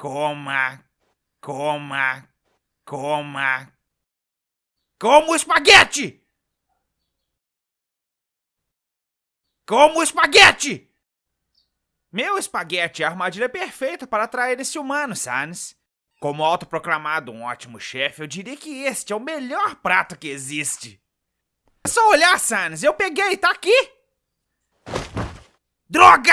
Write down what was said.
Coma, coma, coma. Como espaguete! Como espaguete! Meu espaguete, é a armadilha é perfeita para atrair esse humano, Sans. Como autoproclamado um ótimo chefe, eu diria que este é o melhor prato que existe. É só olhar, Sans, eu peguei, tá aqui!